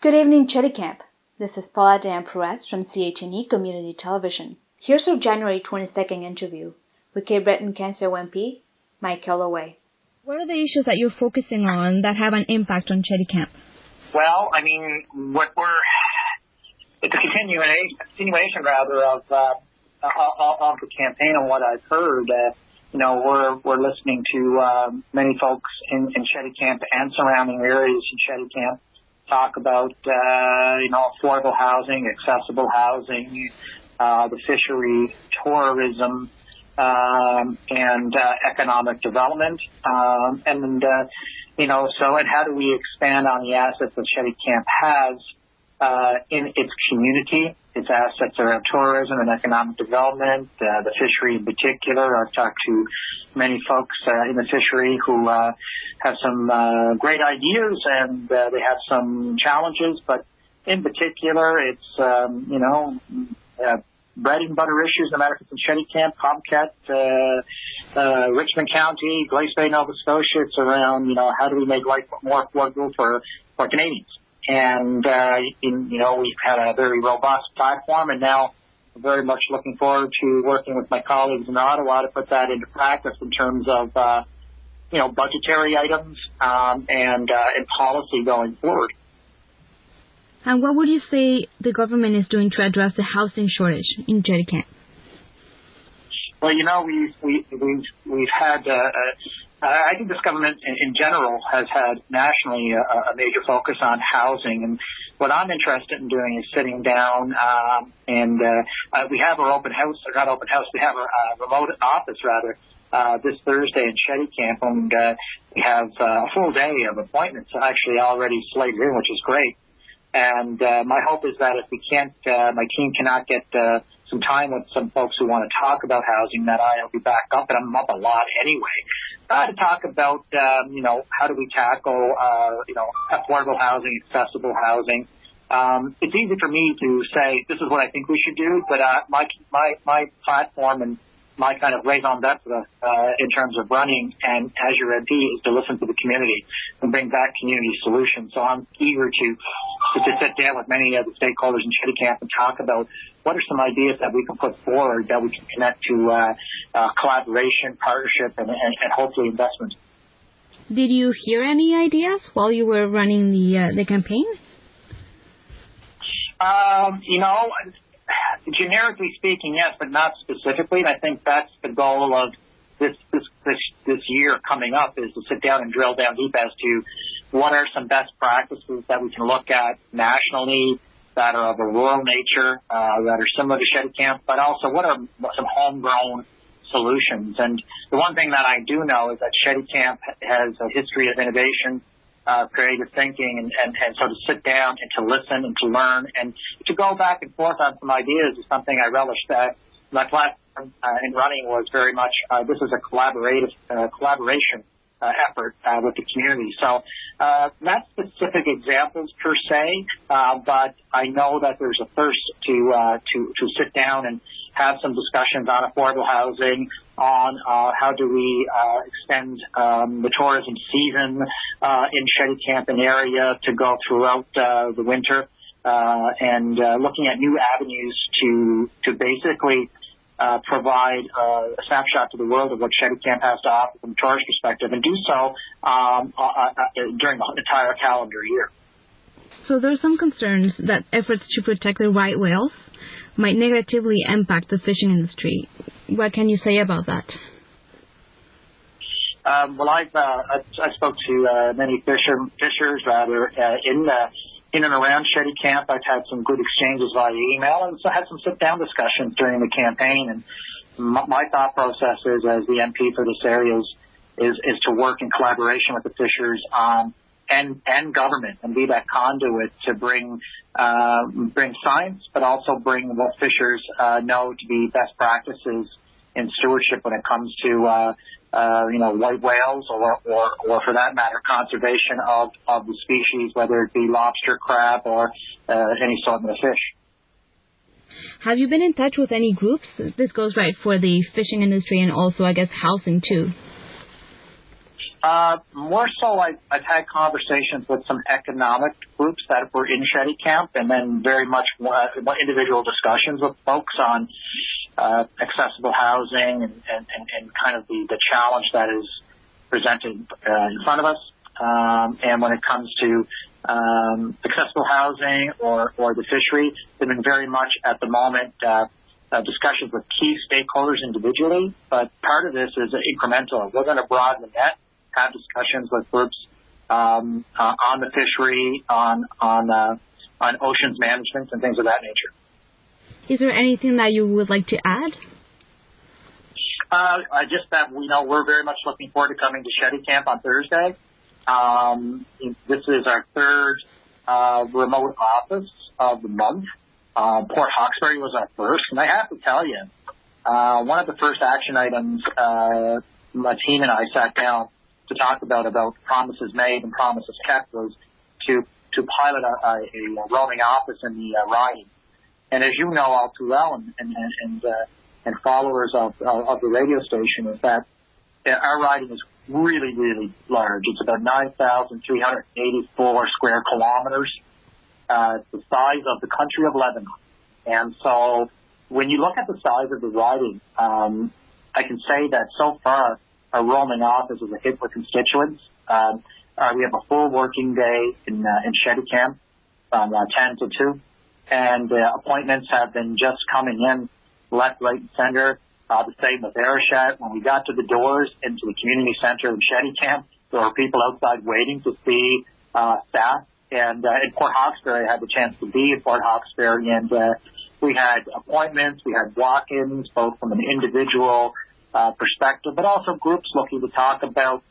Good evening, Camp. This is Paula Dan Perez from CHNE Community Television. Here's our January 22nd interview with Cape Breton Canso MP Mike Kelloway. What are the issues that you're focusing on that have an impact on Camp? Well, I mean, what we're it's a continuation, continuation rather of uh, of the campaign and what I've heard. Uh, you know, we're we're listening to um, many folks in, in Camp and surrounding areas in Camp talk about, uh, you know, affordable housing, accessible housing, uh, the fishery, tourism, um, and uh, economic development. Um, and, uh, you know, so and how do we expand on the assets that Shetty Camp has uh, in its community? Its assets around tourism and economic development, uh, the fishery in particular. I've talked to many folks uh, in the fishery who uh, have some uh, great ideas and uh, they have some challenges, but in particular, it's um, you know uh, bread and butter issues, no matter if it's in Chéticamp, Comcat, uh, uh, Richmond County, Glace Bay, Nova Scotia. It's around you know how do we make life more affordable for for Canadians, and uh, in, you know we've had a very robust platform, and now very much looking forward to working with my colleagues in Ottawa to put that into practice in terms of uh, you know, budgetary items um, and uh, and policy going forward. And what would you say the government is doing to address the housing shortage in Camp? Well, you know, we've we, we've we've had. Uh, uh, I think this government, in, general, has had nationally a, a major focus on housing, and what I'm interested in doing is sitting down um, and uh, uh, we have our open house, or not open house, we have our uh, remote office rather uh, this Thursday in Chéticamp, and uh, we have uh, a full day of appointments actually already slated in, which is great. And uh, my hope is that if we can't, uh, my team cannot get uh, some time with some folks who want to talk about housing, that I'll be back up, and I'm up a lot anyway. Uh, to talk about, um, you know, how do we tackle, uh, you know, affordable housing, accessible housing. Um, it's easy for me to say this is what I think we should do, but uh, my my my platform and my kind of raison d'etre uh, in terms of running and as your MP is to listen to the community and bring back community solutions. So I'm eager to to, sit down with many of the stakeholders in Chéticamp and talk about what are some ideas that we can put forward that we can connect to uh, uh, collaboration, partnership, and, and, and hopefully investment. Did you hear any ideas while you were running the uh, the campaign? Um, you know, generically speaking, yes, but not specifically. And I think that's the goal of this this this, this year coming up is to sit down and drill down deep as to what are some best practices that we can look at nationally that are of a rural nature, uh, that are similar to Chéticamp, but also what are some homegrown solutions. And the one thing that I do know is that Chéticamp has a history of innovation uh, creative thinking and, and, and sort of sit down and to listen and to learn and to go back and forth on some ideas is something I relish. That my platform uh, in running was very much uh, this is a collaborative uh, collaboration uh, effort uh, with the community. So uh, not specific examples per se, uh, but I know that there's a thirst to uh, to to sit down and have some discussions on affordable housing, on uh, how do we uh, extend um, the tourism season uh, in Chéticamp and area to go throughout uh, the winter, uh, and uh, looking at new avenues to to basically uh, provide uh, a snapshot to the world of what Chéticamp has to offer from a tourist perspective, and do so um, uh, uh, during the entire calendar year. So there are some concerns that efforts to protect the right whales might negatively impact the fishing industry. What can you say about that? Um, well, I've uh, I, I spoke to uh, many fisher, fishers rather uh, in the in and around Chéticamp. I've had some good exchanges via email and so had some sit down discussions during the campaign. And my, my thought process is, as the MP for this area, is, is is to work in collaboration with the fishers on and and government and be that conduit to bring uh, bring science, but also bring what fishers uh, know to be best practices in stewardship when it comes to uh, uh, you know right whales or, or or for that matter conservation of of the species, whether it be lobster, crab, or uh, any sort of fish. Have you been in touch with any groups? This goes right for the fishing industry and also, I guess, housing too. Uh, more so, I, I've had conversations with some economic groups that were in Chéticamp, and then very much more, individual discussions with folks on uh, accessible housing and, and, and, kind of the, the challenge that is presented uh, in front of us. Um, and when it comes to um, accessible housing or, or the fishery, they've been very much at the moment uh, uh, discussions with key stakeholders individually, but part of this is incremental. We're going to broaden the net have discussions with groups um, uh, on the fishery, on on uh, on oceans management, and things of that nature. Is there anything that you would like to add? Uh, just that we know we're very much looking forward to coming to Chéticamp on Thursday. Um, this is our third uh, remote office of the month. Uh, Port Hawkesbury was our first, and I have to tell you, uh, one of the first action items uh, my team and I sat down to talk about about promises made and promises kept was to to pilot a, a, a roaming office in the uh. And as you know all too well, and and and, uh, and followers of, of of the radio station, is that our riding is really really large. It's about nine thousand three hundred eighty four square kilometers. Uh, the size of the country of Lebanon, and so when you look at the size of the riding, um, I can say that so far our roaming office is a hit with constituents. Um, uh, we have a full working day in uh, in Chéticamp from uh, 10 to 2, and uh, appointments have been just coming in left, right, and center. Uh, the same with Arichat. When we got to the doors into the community center in Chéticamp, there were people outside waiting to see uh, staff. And uh, in Port Hawkesbury, I had the chance to be in Port Hawkesbury, and uh, we had appointments, we had walk-ins, both from an individual uh, perspective, but also groups looking to talk about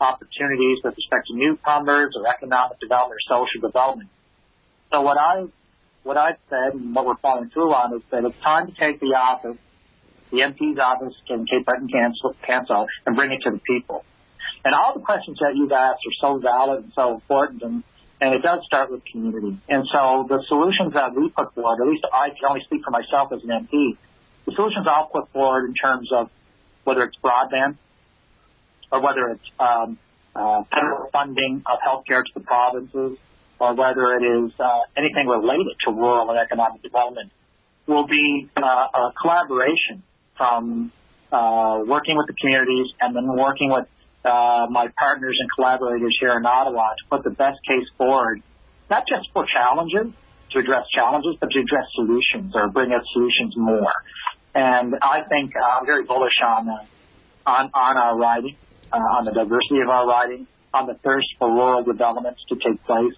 opportunities with respect to newcomers or economic development or social development. So what I what I've said and what we're following through on is that it's time to take the office, the MP's office in Cape Breton Canso, and bring it to the people. And all the questions that you've asked are so valid and so important, and, and it does start with community. And so the solutions that we put forward, at least I can only speak for myself as an MP, the solutions I'll put forward in terms of whether it's broadband or whether it's um, uh, federal funding of healthcare to the provinces or whether it is uh, anything related to rural and economic development will be uh, a collaboration from uh, working with the communities and then working with uh, my partners and collaborators here in Ottawa to put the best case forward, not just for challenges, to address challenges, but to address solutions or bring us solutions more. And I think uh, I'm very bullish on uh, on on our riding, on the diversity of our riding, on the thirst for rural developments to take place.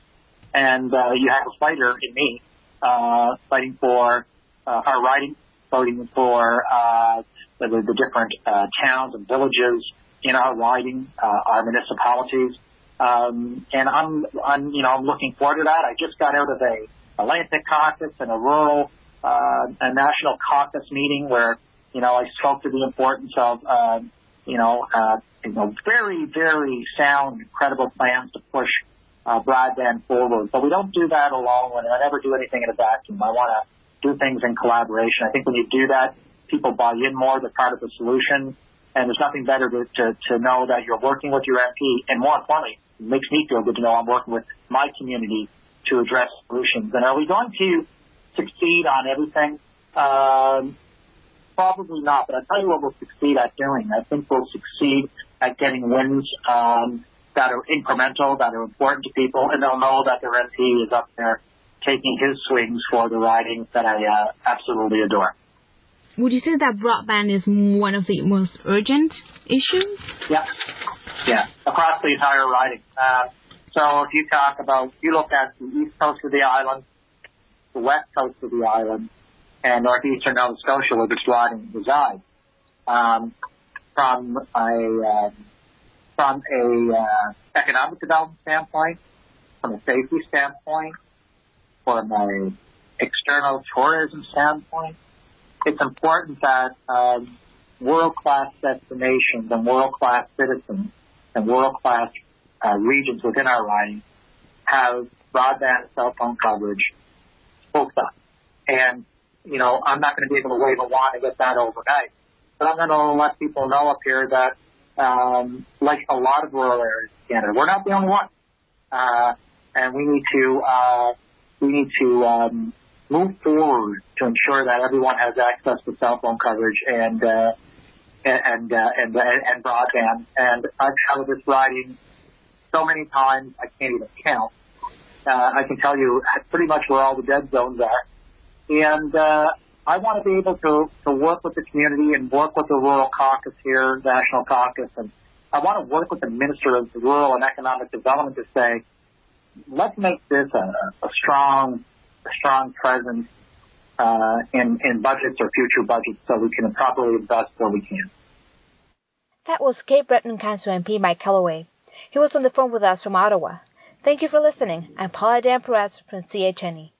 And uh, you have a fighter in me uh, fighting for uh, our riding, fighting for uh, the, the different uh, towns and villages in our riding, uh, our municipalities. Um, and I'm, I'm, you know, I'm looking forward to that. I just got out of a Atlantic caucus and a rural uh, a national caucus meeting where, you know, I spoke to the importance of, uh, you know, uh, you know, very, very sound, credible plans to push uh, broadband forward. But we don't do that alone. And I never do anything in a vacuum. I want to do things in collaboration. I think when you do that, people buy in more. They're part of the solution. And there's nothing better to, to, to know that you're working with your MP. And more importantly, it makes me feel good to know I'm working with my community to address solutions. And are we going to succeed on everything? Um, probably not, but I'll tell you what we'll succeed at doing. I think we'll succeed at getting wins um, that are incremental, that are important to people, and they'll know that their MP is up there taking his swings for the riding that I uh, absolutely adore. Would you say that broadband is one of the most urgent issues? Yeah, yeah, across the entire riding. Uh, so if you talk about, you look at the east coast of the island, the west coast of the island and northeastern Nova Scotia, where the riding resides. Um, from a uh, from a uh, economic development standpoint, from a safety standpoint, from a external tourism standpoint, it's important that um, world-class destinations and world-class citizens and world-class uh, regions within our riding have broadband cell phone coverage full stop. And, you know, I'm not going to be able to wave a wand and get that overnight. But I'm going to let people know up here that um, like a lot of rural areas in Canada. We're not the only one, uh, and we need to uh, we need to um, move forward to ensure that everyone has access to cell phone coverage and uh, and, uh, and, and and broadband. And I've covered this riding so many times I can't even count. Uh, I can tell you pretty much where all the dead zones are, and uh, I want to be able to to work with the community and work with the rural caucus here, national caucus, and I want to work with the minister of rural and economic development to say, let's make this a, a strong a strong presence uh, in, in budgets or future budgets so we can properly invest where we can. That was Cape Breton Canso MP Mike Kelloway. He was on the phone with us from Ottawa. Thank you for listening. I'm Paula Dan Perez from CHNE.